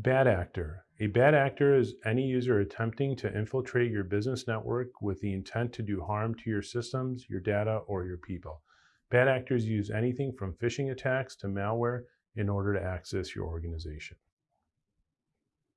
Bad actor. A bad actor is any user attempting to infiltrate your business network with the intent to do harm to your systems, your data, or your people. Bad actors use anything from phishing attacks to malware in order to access your organization.